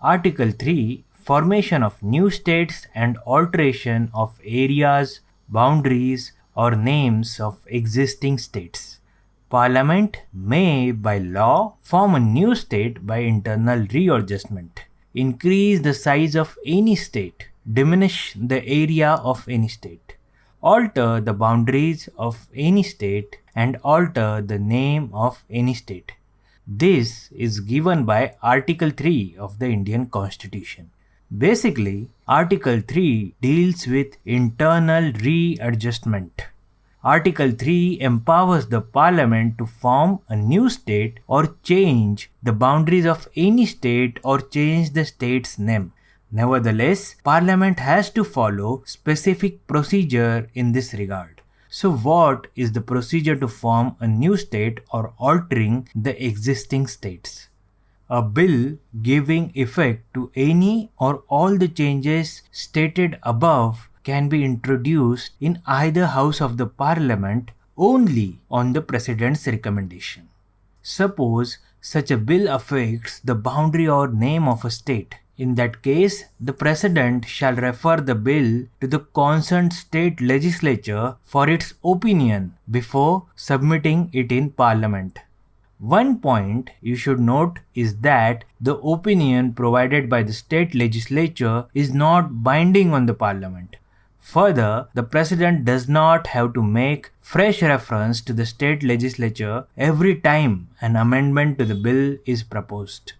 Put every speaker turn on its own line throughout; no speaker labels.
Article 3 Formation of new states and alteration of areas, boundaries, or names of existing states. Parliament may, by law, form a new state by internal readjustment, increase the size of any state, diminish the area of any state, alter the boundaries of any state, and alter the name of any state. This is given by Article 3 of the Indian Constitution. Basically, Article 3 deals with internal readjustment. Article 3 empowers the parliament to form a new state or change the boundaries of any state or change the state's name. Nevertheless, parliament has to follow specific procedure in this regard. So what is the procedure to form a new state or altering the existing states? a bill giving effect to any or all the changes stated above can be introduced in either house of the parliament only on the president's recommendation. Suppose such a bill affects the boundary or name of a state. In that case, the President shall refer the bill to the concerned state legislature for its opinion before submitting it in Parliament. One point you should note is that the opinion provided by the state legislature is not binding on the parliament. Further, the president does not have to make fresh reference to the state legislature every time an amendment to the bill is proposed.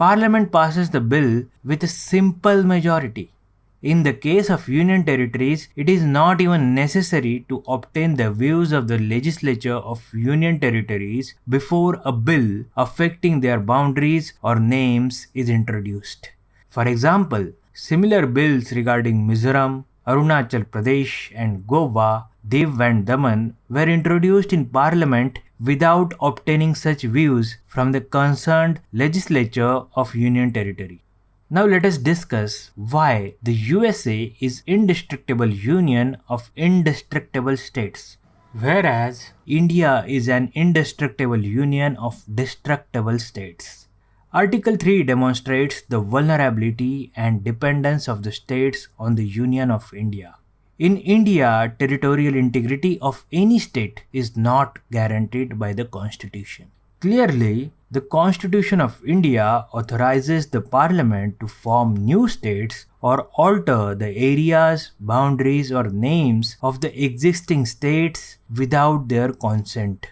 Parliament passes the bill with a simple majority. In the case of union territories, it is not even necessary to obtain the views of the legislature of union territories before a bill affecting their boundaries or names is introduced. For example, similar bills regarding Mizoram, Arunachal Pradesh and Goa, Diu and Daman were introduced in parliament without obtaining such views from the concerned legislature of union territory. Now let us discuss why the USA is indestructible union of indestructible states, whereas India is an indestructible union of destructible states. Article 3 demonstrates the vulnerability and dependence of the states on the Union of India. In India, territorial integrity of any state is not guaranteed by the constitution. Clearly, the Constitution of India authorizes the Parliament to form new states or alter the areas, boundaries or names of the existing states without their consent.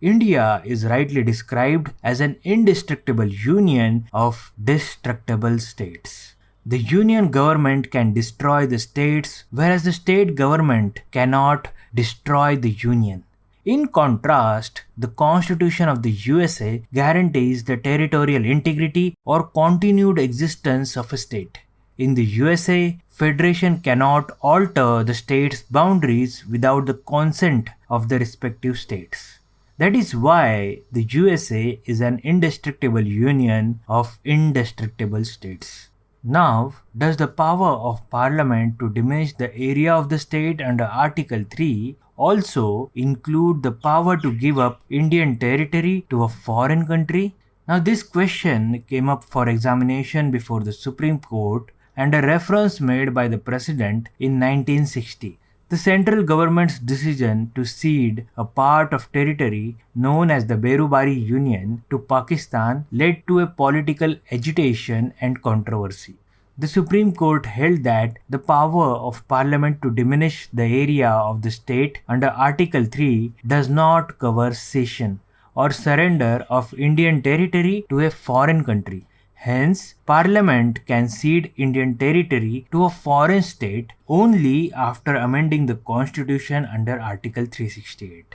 India is rightly described as an indestructible union of destructible states. The union government can destroy the states whereas the state government cannot destroy the union. In contrast, the Constitution of the USA guarantees the territorial integrity or continued existence of a state. In the USA, federation cannot alter the state's boundaries without the consent of the respective states. That is why the USA is an indestructible union of indestructible states. Now, does the power of parliament to diminish the area of the state under Article 3 also include the power to give up Indian territory to a foreign country? Now this question came up for examination before the Supreme Court and a reference made by the President in 1960. The central government's decision to cede a part of territory known as the Berubari Union to Pakistan led to a political agitation and controversy. The Supreme Court held that the power of Parliament to diminish the area of the state under Article 3 does not cover cession or surrender of Indian territory to a foreign country. Hence, Parliament can cede Indian territory to a foreign state only after amending the Constitution under Article 368.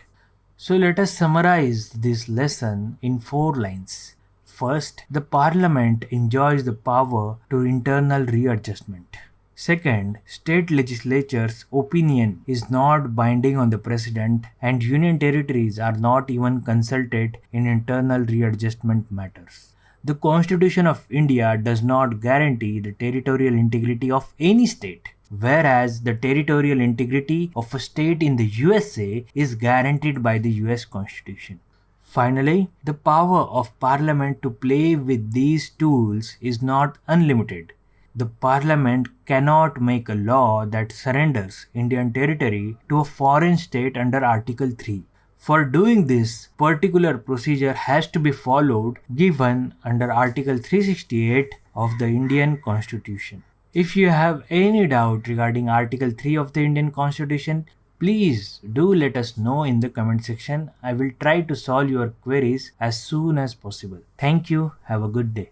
So let us summarize this lesson in four lines. First, the parliament enjoys the power to internal readjustment. Second, state legislatures' opinion is not binding on the president and union territories are not even consulted in internal readjustment matters. The Constitution of India does not guarantee the territorial integrity of any state, whereas the territorial integrity of a state in the USA is guaranteed by the US Constitution. Finally, the power of Parliament to play with these tools is not unlimited. The Parliament cannot make a law that surrenders Indian territory to a foreign state under Article 3. For doing this, particular procedure has to be followed given under Article 368 of the Indian Constitution. If you have any doubt regarding Article 3 of the Indian Constitution, please do let us know in the comment section. I will try to solve your queries as soon as possible. Thank you. Have a good day.